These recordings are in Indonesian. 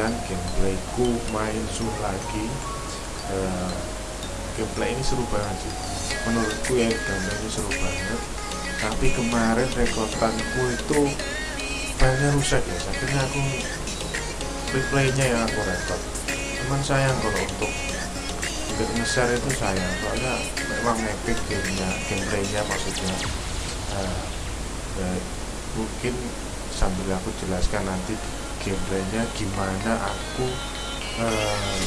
ke kalian gameplayku main sur lagi. Uh, gameplay ini seru banget sih. Menurutku ya gameplaynya seru banget. Tapi kemarin rekordanku itu filenya rusak ya. Akhirnya aku replaynya yang aku rekod. Cuman sayang kalau untuk untuk nge-share itu sayang. Soalnya memang epic gamenya gameplaynya maksudnya. Uh, uh, mungkin sambil aku jelaskan nanti gameplaynya gimana aku uh,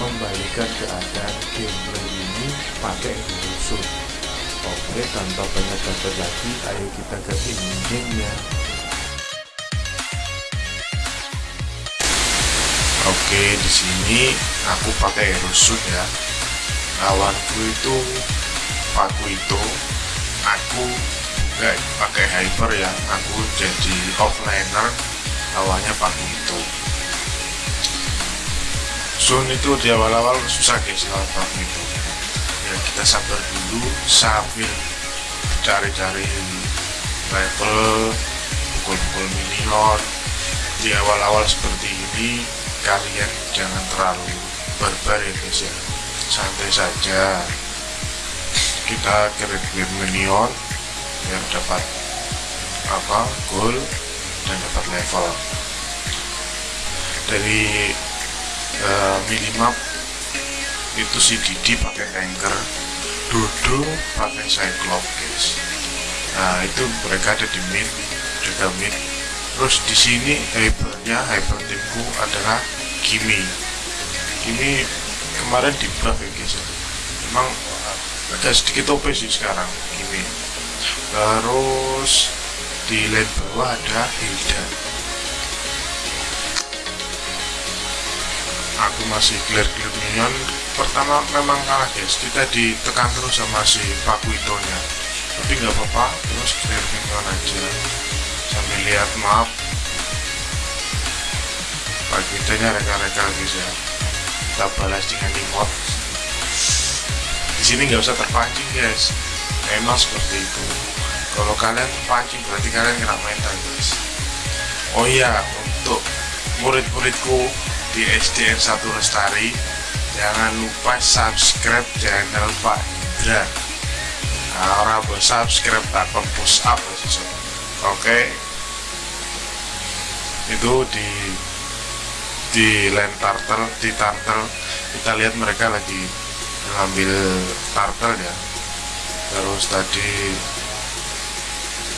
membalikan keadaan gameplay ini pakai rusuh oke tanpa banyak bacot lagi ayo kita ke gamenya oke di sini aku pakai rusut ya. Lawanku itu aku itu aku nggak pakai hyper ya. Aku jadi offliner lawannya pakai itu. Sun itu di awal-awal susah guys lawan pakai itu. Ya kita sabar dulu sambil cari-cari level pukul-pukul minion di awal-awal seperti ini kalian jangan terlalu barbar ya guys ya. Santai saja. Kita kirim minion biar dapat apa goal dan dapat level. Dari uh, minimap itu si Didi pakai tanker Dodo pakai cyclops guys. Nah itu mereka ada di mid juga mid. Terus di sini hypernya hyper timku adalah Kimi. Kimi kemarin di buff ya guys memang agak sedikit OP sih sekarang Kimi. Terus di lane bawah ada Hilda. Aku masih clear-clear minion pertama memang kalah guys. Kita ditekan terus sama si Pakuito nya tapi nggak apa-apa terus clear minion aja. Sambil lihat map Pakuito nya reka-reka guys ya. Kita balas dengan emote di sini nggak usah terpancing guys. Memang seperti itu kalau kalian pancing berarti kalian kena mental guys. Oh iya untuk murid-muridku di SDN 1 Lestari jangan lupa subscribe jangan lupa Indra. Nah, orang buat subscribe takut push up oke. Okay. itu di di land turtle di turtle. Kita lihat mereka lagi ngambil turtle ya. Terus tadi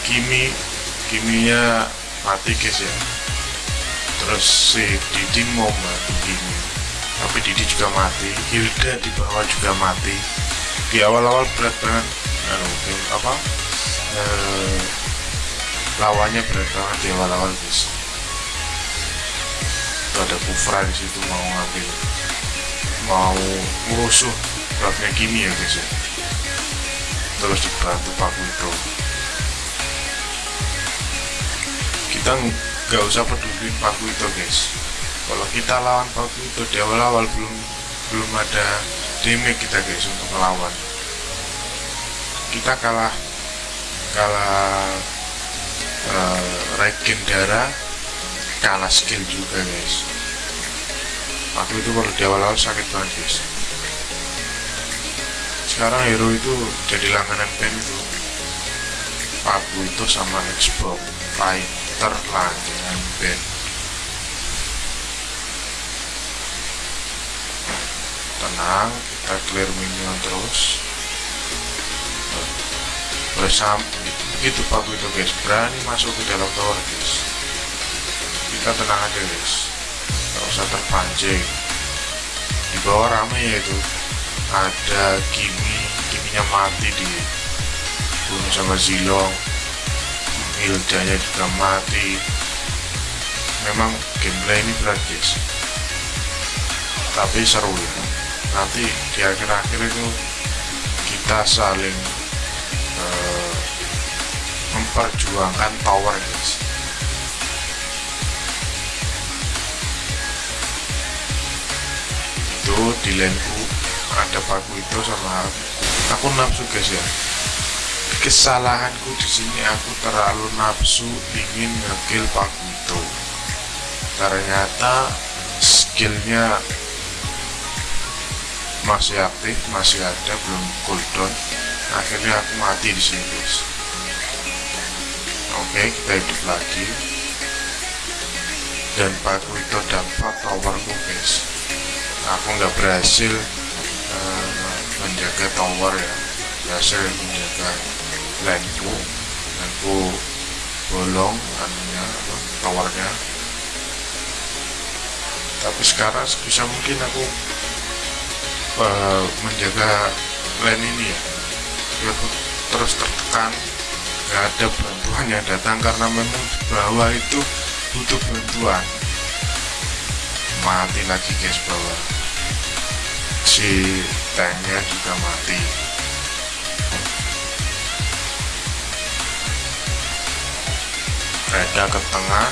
Kimi Kiminya mati guys ya. Terus si Didi mau mati Kimi. Tapi Didi juga mati Hilda di bawah juga mati. Di awal-awal berat banget. Anu, apa? Eh, lawannya berat banget di awal-awal guys. Itu ada Kufra di situ mau ngambil mau musuh buffnya Kimi ya guys ya. Terus dibantu Pak itu kita nggak usah peduli paku itu guys. Kalau kita lawan paku itu di awal-awal belum belum ada damage kita guys untuk melawan. Kita kalah kalah uh, regen darah kalah skill juga guys. Paku itu kalau di awal-awal sakit banget guys. Sekarang hero itu jadi langganan pen itu paku itu sama Xbox Fight terlanjang band. Tenang kita clear minion terus. Bersam itu pak itu guys berani masuk ke dalam tower guys. Kita tenang aja guys. Nggak usah terpancing. Di bawah rame ya itu. Ada Kimi Kiminya mati di bunuh sama Zilong. Hildanya juga mati. Memang gameplay ini guys tapi seru ya. Nanti di akhir-akhir itu kita saling uh, memperjuangkan power guys itu di laneku ada paku itu sama aku nafsu guys ya kesalahanku di sini aku terlalu nafsu ingin ngekill Pakuito ternyata skillnya masih aktif masih ada belum cooldown akhirnya aku mati di sini guys. Oke kita hidup lagi. Dan Pakuito dapat towerku guys. Aku nggak berhasil uh, menjaga tower ya. Berhasil menjaga landku landku bolong anunya towernya. Tapi sekarang bisa mungkin aku uh, menjaga land ini ya. Biar terus tertekan. Nggak ada bantuan yang datang karena memang di bawah itu butuh bantuan. Mati lagi guys bawah. Si tanknya juga mati Reda ke tengah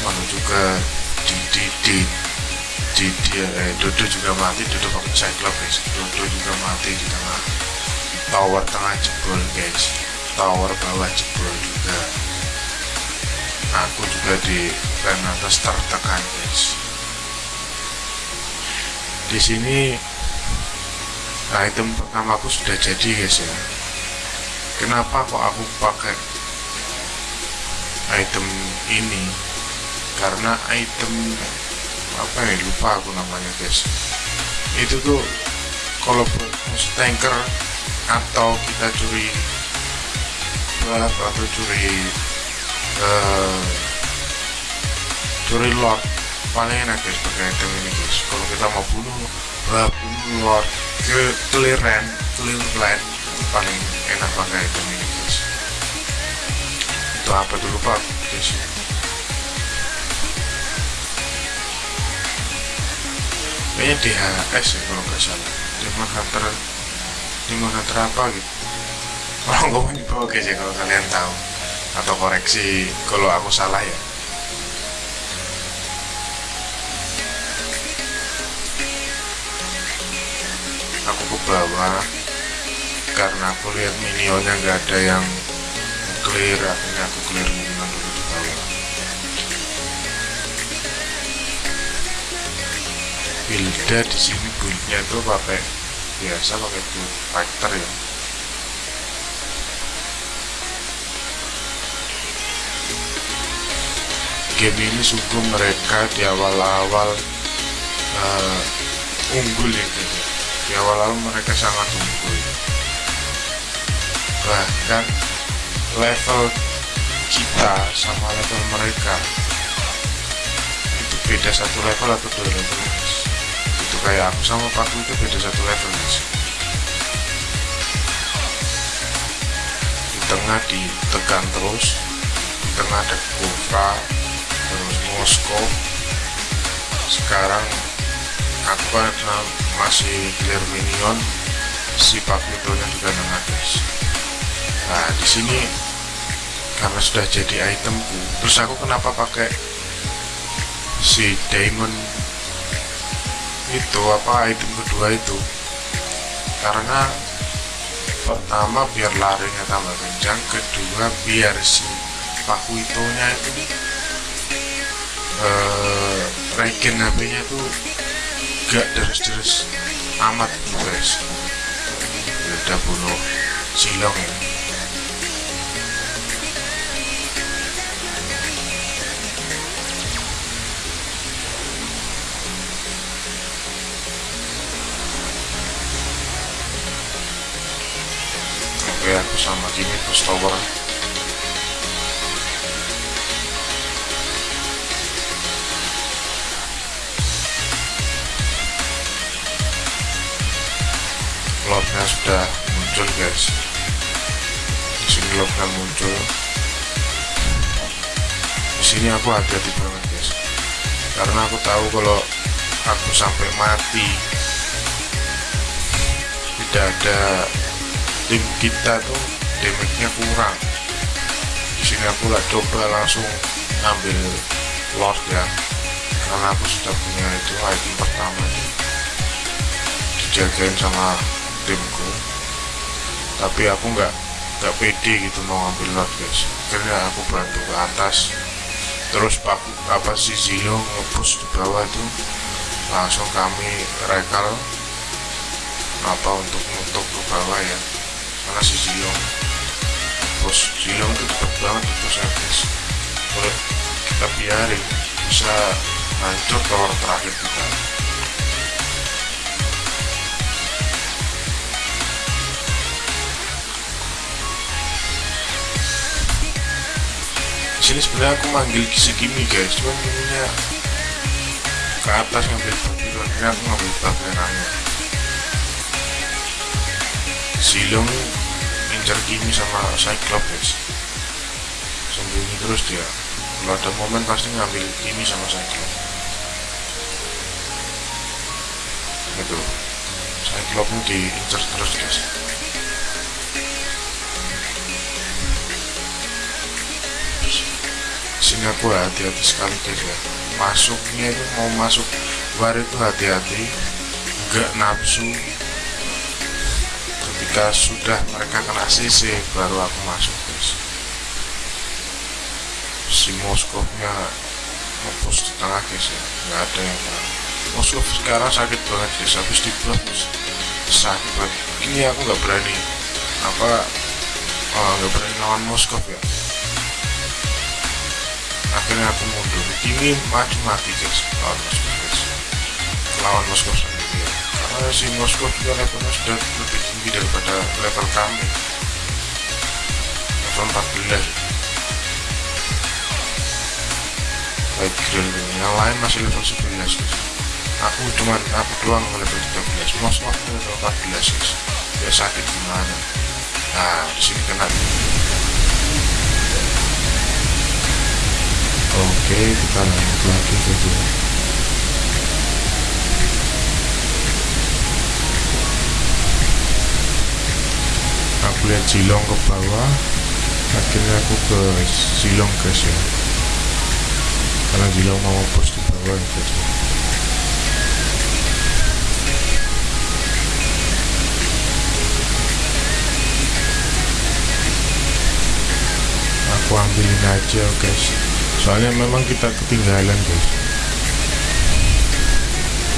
menuju ke Didi di Didi eh, Dodo juga mati Dodo pakai Cyclops Dodo juga mati di tengah. Tower tengah jebol guys. Tower bawah jebol juga. Aku juga di rem atas tertekan guys. Di sini item pertama aku sudah jadi guys ya. Kenapa kok aku pakai item ini. Karena item apa nih lupa aku namanya guys. Itu tuh kalau buat tanker atau kita curi atau curi uh, curi lot paling enak guys pakai item ini guys. Kalau kita mau bunuh uh, bunuh lord clear land clear land paling enak pakai item ini itu apa dulu pak? Guys kayaknya DHS ya kalau nggak salah. Demon Hunter Demon Hunter apa gitu. Ngomong di bawah guys ya kalau kalian tahu. Atau koreksi kalau aku salah ya. Aku ke bawah karena aku lihat minionnya nggak ada yang clear akhirnya aku clear minion dulu di bawah buildnya di sini buildnya tuh pakai biasa pakai build fighter ya. Game ini sungguh mereka di awal-awal uh, unggul ya gitu di awal-awal mereka sangat unggul. Bahkan level kita sama level mereka. Itu beda satu level atau dua level itu kayak aku sama Paku itu beda satu level guys di tengah ditekan terus di tengah ada Kufra terus Moskow. Sekarang aku kan masih clear minion si Paklitonya juga nengah guys nah di sini karena sudah jadi itemku terus aku kenapa pakai si diamond itu apa item kedua itu? Karena pertama biar larinya tambah kencang kedua biar si Pakuitonya itu uh, regen HP nya tuh gak deres-deres amat gitu guys. Udah bunuh silong ya aku sama gini terus tower lobnya sudah muncul guys. Di sini lobnya muncul. Di sini aku hati-hati banget guys. Karena aku tahu kalau aku sampai mati tidak ada tim kita tuh damage-nya kurang. Di sini aku lah coba langsung ambil lord ya. Karena aku sudah punya itu item pertama dijagain sama timku. Tapi aku nggak nggak pede gitu mau ngambil lot guys. Akhirnya aku bantu ke atas. Terus pak apa si Zio ngepush di bawah itu langsung kami rekal apa untuk untuk ke bawah ya si Zio terus Zio itu cepet banget itu guys boleh kita biarin bisa hancur tower terakhir kita. Sini sebenarnya aku manggil kisi kimi guys. Cuman kiminya ke atas ngambil bagian ini aku ngambil bagian angin silong ngincar kimi sama cyclops sembunyi terus dia. Kalau ada momen pasti ngambil kimi sama cyclops. Itu cyclopsnya diincar terus guys. Sini aku hati-hati sekali guys ya. Masuknya itu mau masuk war itu hati-hati. Enggak nafsu ketika sudah mereka kena CC baru aku masuk guys. Si Moskovnya ngepush di tengah guys ya. Nggak ada yang Moskov sekarang sakit banget guys. Habis di sakit banget. Ini aku nggak berani. Apa nggak oh, berani lawan Moskov ya. Akhirnya aku mundur. Ini mati mati guys. Lawan Moskow guys. Lawan Moskow sendiri. Ya. karena si Moskow juga levelnya sudah lebih tinggi daripada level kami. Level 14 baik grill yang lain masih level 11 guys aku cuman aku doang level 13 Moskow level 14 guys ya sakit gimana? Nah di sini kena oke kita lanjut lagi saja aku lihat silong ke bawah akhirnya aku ke silong guys ya. Karena silong mau pos di bawah guys aku ambilin aja guys. Soalnya memang kita ketinggalan guys.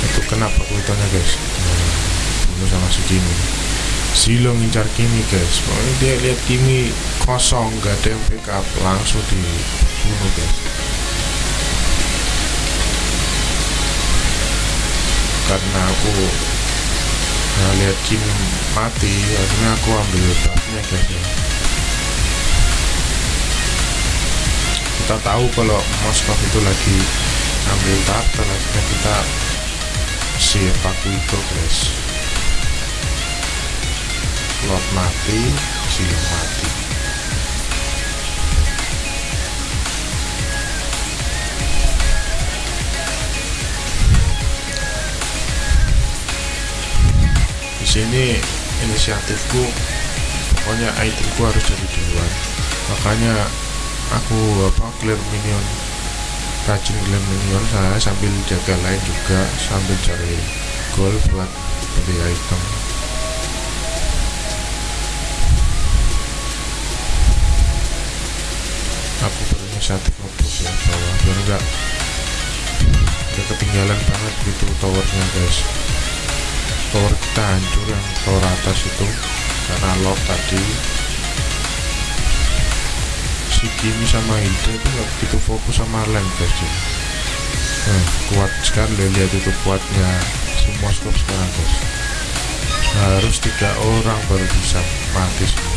Itu kenapa kuitanya guys? Nah, sama si Kimi Silo ngincar Kimi guys. Pokoknya dia lihat Kimi kosong gak ada yang backup langsung dibunuh guys. Karena aku nah, lihat Kimi mati akhirnya aku ambil buffnya guys ya. Kita tahu kalau Moskov itu lagi ambil tahap akhirnya kita si evaku itu guys lot mati silang mati di sini inisiatifku pokoknya itemku harus jadi duluan. Makanya aku apa clear minion rajin clear minion saya sambil jaga lain juga sambil cari gold buat beli item aku berinisiatif ngepush ya bawah biar enggak udah ketinggalan banget gitu towernya guys. Tower kita hancur yang tower atas itu karena lock tadi. Si Kimi sama Hilda itu nggak begitu fokus sama lane guys ya. nah, kuat sekali lihat itu kuatnya si Moskov sekarang guys. Harus tiga orang baru bisa mati si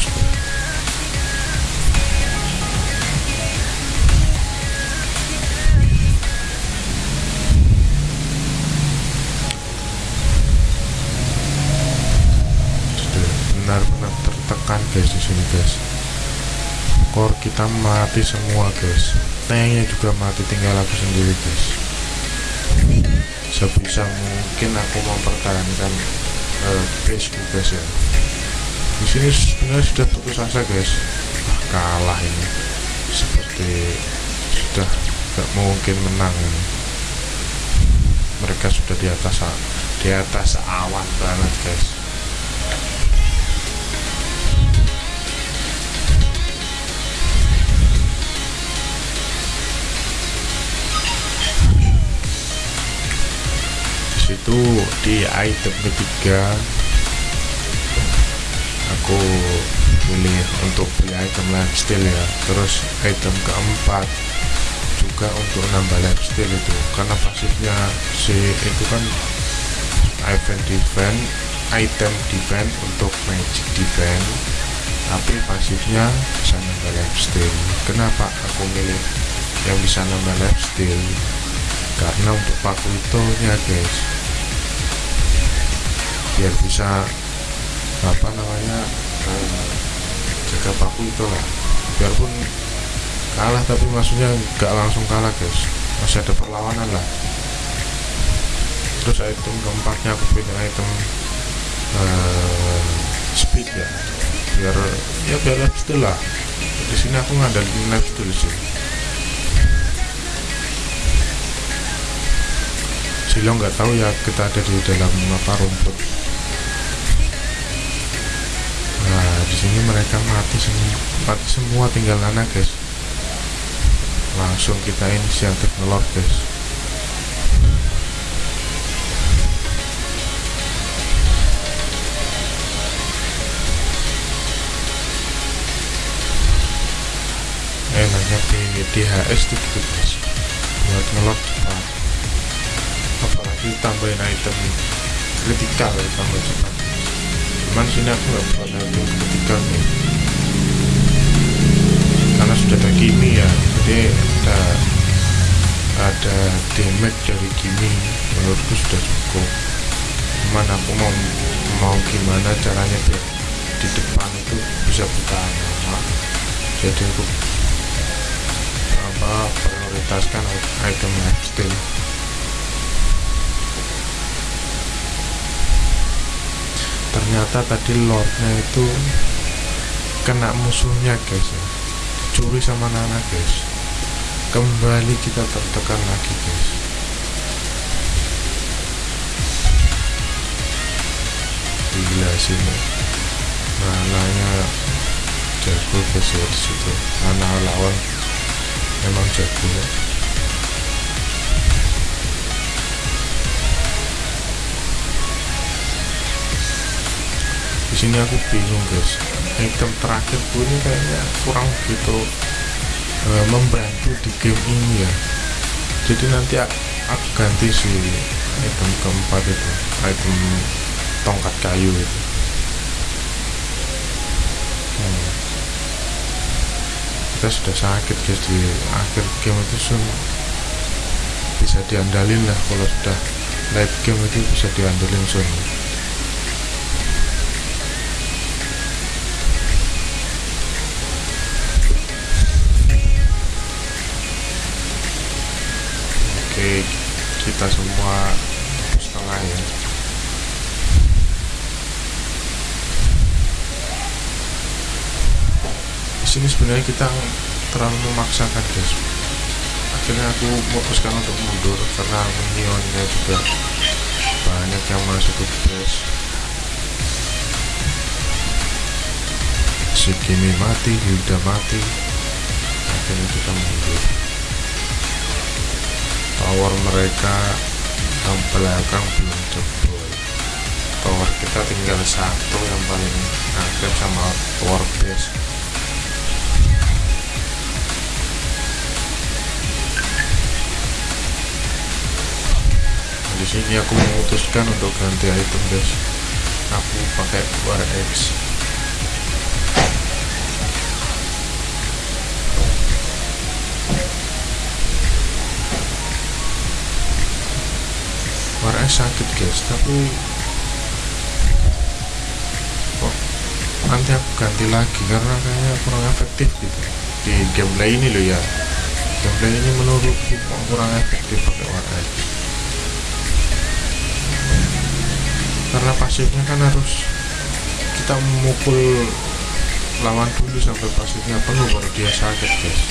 guys di sini guys. Core kita mati semua guys. Tanknya juga mati tinggal aku sendiri guys. Sebisa mungkin aku mempertahankan uh, base guys ya. Di sini sebenarnya sudah putus asa guys. Ah, kalah ini. Seperti sudah gak mungkin menang ini. Mereka sudah di atas di atas awan banget guys itu di item ketiga aku pilih untuk beli item lifestyle ya. Terus item keempat juga untuk nambah lifestyle itu. Karena pasifnya si itu kan event defense item defense untuk magic defense. Tapi pasifnya bisa nambah lifestyle. Kenapa aku milih yang bisa nambah lifestyle? Karena untuk paku itu ya guys biar bisa apa namanya eh, jaga paku itu lah. Biarpun kalah tapi maksudnya nggak langsung kalah guys. Masih ada perlawanan lah. Terus item keempatnya aku pilih item uh, speed ya. Biar ya biar lifestyle lah. Di sini aku ngandalin lifestyle sih. Silo nggak tahu ya kita ada di dalam apa rumput sini mereka mati semua mati semua tinggal Nana guys. Langsung kita inisiatif ngelor guys. Enaknya di DHS tuh gitu guys. Buat ngelor cepat apalagi tambahin item kritikal ya tambah cepat. Cuman sini aku nggak buat item kritikal nih karena sudah ada kimi ya jadi ada ada damage dari kimi menurutku sudah cukup. Cuman aku mau mau gimana caranya biar di depan itu bisa bertahan lama jadi aku apa prioritaskan item lifestyle ternyata tadi lordnya itu kena musuhnya guys ya. Dicuri sama Nana guys. Kembali kita tertekan lagi guys. Gila sih Nananya jago guys ya di situ Nana lawan. Memang jago ya sini aku bingung guys. Item terakhir pun ini kayaknya kurang gitu e, membantu di game ini ya. Jadi nanti aku ganti si item keempat itu item tongkat kayu itu. Hmm. kita sudah sakit guys di akhir game itu sun. Bisa diandalin lah kalau sudah late game itu bisa diandalin sun kita semua setengah ya. Di sini sebenarnya kita terlalu memaksakan guys akhirnya aku memutuskan untuk mundur karena minionnya juga banyak yang masuk ke si Kimi mati, Hilda mati. Akhirnya kita mundur tower mereka yang belakang belum jebol. Tower kita tinggal satu yang paling aktif sama tower base. Di sini aku memutuskan untuk ganti item guys aku pakai War X sakit guys. Tapi kok nanti aku ganti lagi karena kayaknya kurang efektif gitu. Di gameplay ini loh ya. Gameplay ini menurutku kurang efektif pakai War X karena pasifnya kan harus kita memukul lawan dulu sampai pasifnya penuh baru dia sakit guys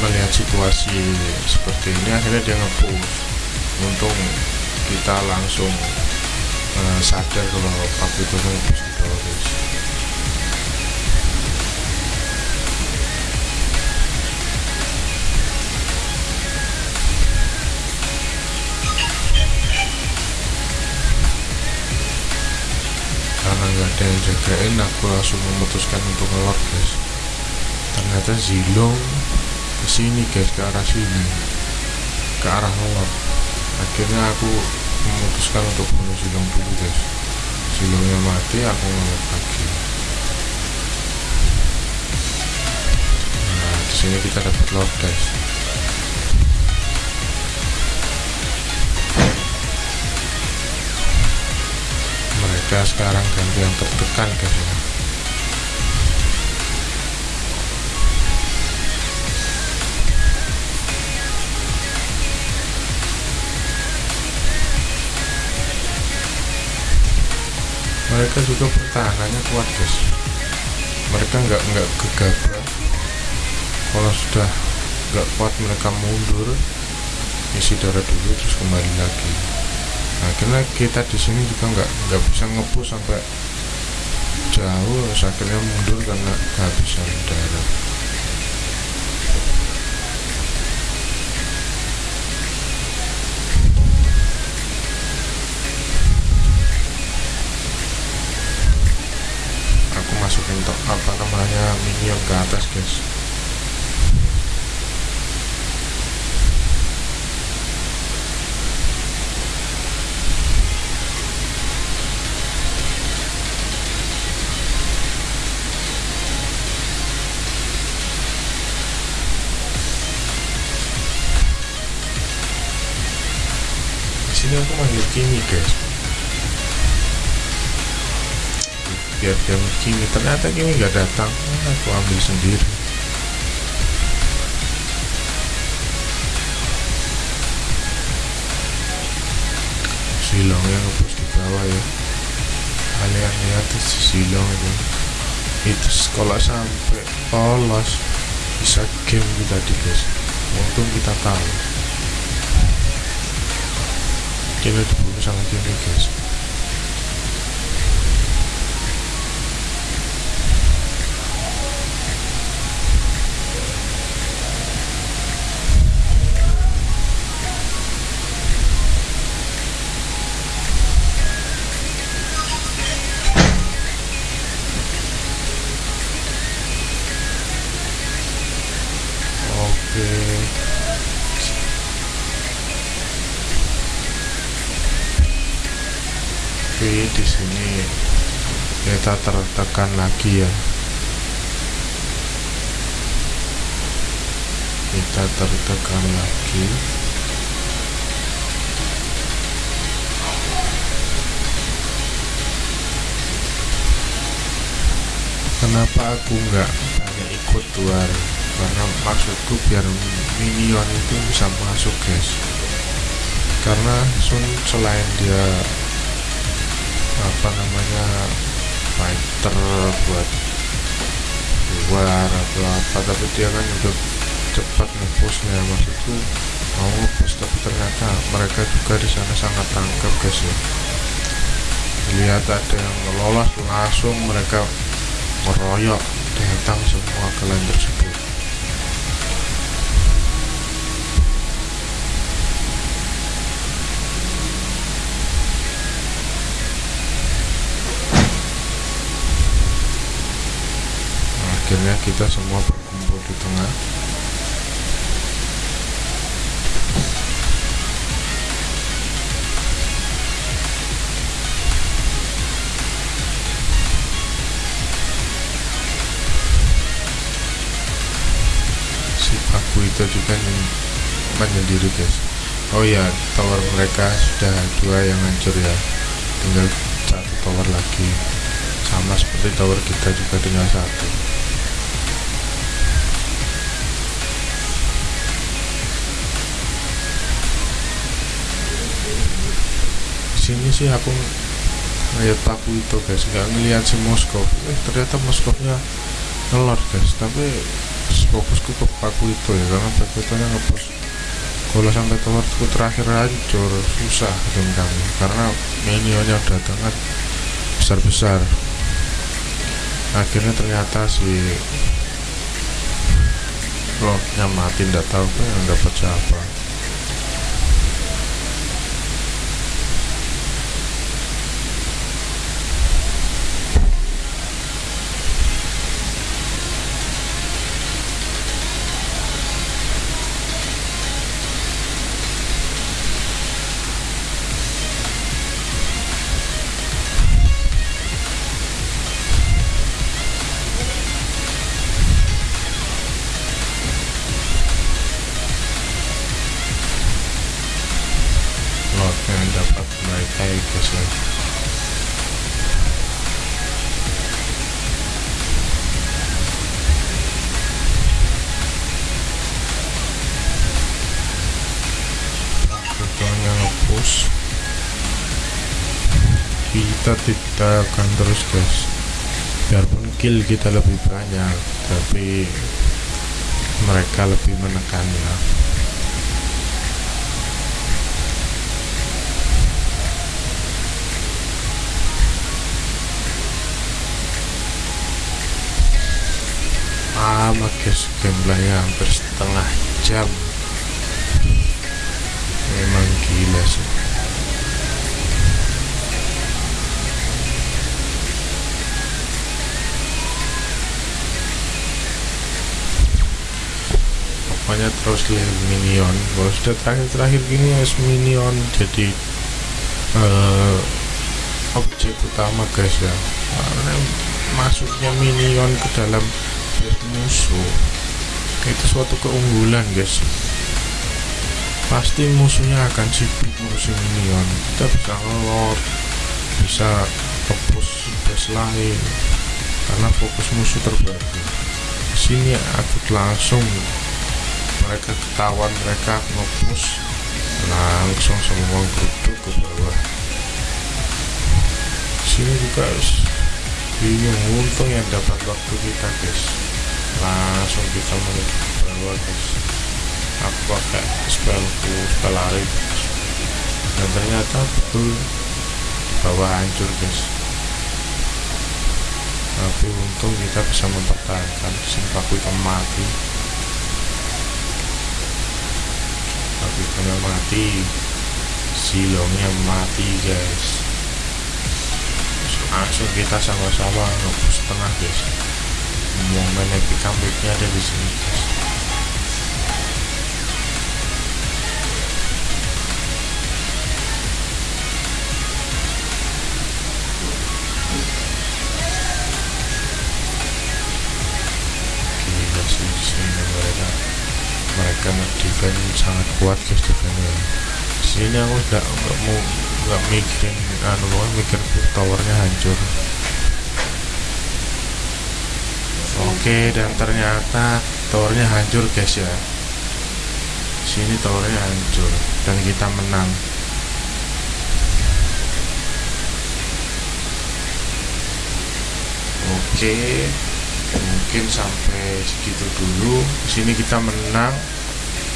melihat situasi seperti ini akhirnya dia ngepush untung kita langsung uh, sadar kalau itu ngepush di bawah guys karena nggak ada yang jagain aku langsung memutuskan untuk ngelot guys ternyata Zilong ke sini guys ke arah sini ke arah ngelot akhirnya aku memutuskan untuk bunuh Zilong dulu guys. Zilongnya mati aku ngelot lagi. Nah di sini kita dapat lot guys. Mereka sekarang ganti yang tertekan guys ya mereka juga pertahanannya kuat guys mereka nggak nggak gegabah. Kalau sudah nggak kuat mereka mundur isi darah dulu terus kembali lagi. Nah karena kita di sini juga nggak nggak bisa ngepus sampai jauh akhirnya mundur karena kehabisan darah namanya minion ke atas guys di sini aku manggil biar dia Kimi ternyata Kimi nggak datang. Aku ambil sendiri. Silong yang ngebus di bawah ya. Kalian lihat itu silong itu. Itu kalau sampai polos. Bisa game kita di guys untung kita tahu. Kita dibunuh sama Kimi guys kita tertekan lagi ya. Kita tertekan lagi. Kenapa aku nggak hanya ikut luar? karena maksudku biar minion itu bisa masuk guys karena Sun selain dia apa namanya fighter buat luar atau apa. Tapi dia kan juga cepat ngepushnya maksudku mau ngepush tapi ternyata mereka juga di sana sangat tangkap guys ya. Lihat ada yang lolos langsung mereka meroyok datang semua kalian tersebut akhirnya kita semua berkumpul di tengah. Si Paku itu juga nyen- menyendiri guys. Oh ya tower mereka sudah dua yang hancur ya. Tinggal satu tower lagi. Sama seperti tower kita juga tinggal satu sini sih aku ngeliat paku itu guys. Nggak ngeliat si Moskov eh ternyata Moskovnya ngelor guys. Tapi fokusku ke paku itu ya karena paku itu ngepost kalau sampai towerku terakhir hancur. Susah tim kami karena minionnya datang kan besar-besar. Akhirnya ternyata si lordnya mati tidak tahu kan yang dapat siapa kita tidak akan terus guys. Biarpun kill kita lebih banyak tapi mereka lebih menekan lama guys gameplaynya hampir setengah jam. Memang gila sih. Pokoknya terus lihat minion. Kalau sudah terakhir-terakhir gini es minion jadi uh, objek utama guys ya. Karena masuknya minion ke dalam musuh. Itu suatu keunggulan guys. Pasti musuhnya akan sibuk musuh minion kita bisa ngelor bisa fokus base lain. Karena fokus musuh terbagi sini aku langsung mereka ketahuan mereka ngepush langsung semua geruduk ke bawah. Sini juga bingung untung yang dapat waktu kita guys langsung kita menuju bawah guys aku pakai spellku spell lari. Dan ternyata betul bawah hancur guys. Tapi untung kita bisa mempertahankan simpaku itu mati. Bukanya mati. Silongnya mati guys. Langsung kita sama-sama ngebus tengah guys Momen epic comebacknya ada di sini. Di mereka mereka defend sangat kuat guys defendnya sini aku nggak nggak mau nggak mikirin anu pokoknya mikir towernya hancur oke dan ternyata towernya hancur guys ya. Sini towernya hancur dan kita menang. Oke mungkin sampai segitu dulu. Sini kita menang.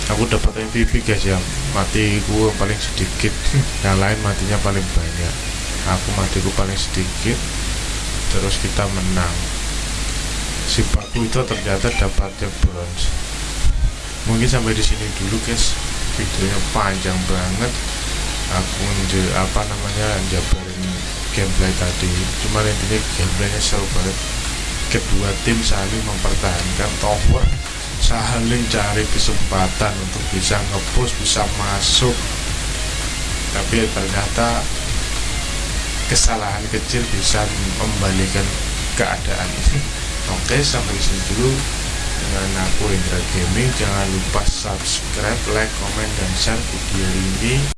Aku dapat MVP guys ya. Matiku paling sedikit. Yang lain matinya paling banyak. Aku matiku paling sedikit. Terus kita menang si paku itu ternyata dapatnya bronze. Mungkin sampai di sini dulu guys. Videonya panjang banget. Aku apa namanya jabarin gameplay tadi. Cuman intinya gameplaynya seru banget. Kedua tim saling mempertahankan tower saling cari kesempatan untuk bisa ngepush bisa masuk. Tapi ternyata kesalahan kecil bisa membalikan keadaan oke sampai sini dulu. Dengan aku Indra Gaming jangan lupa subscribe like comment dan share video ini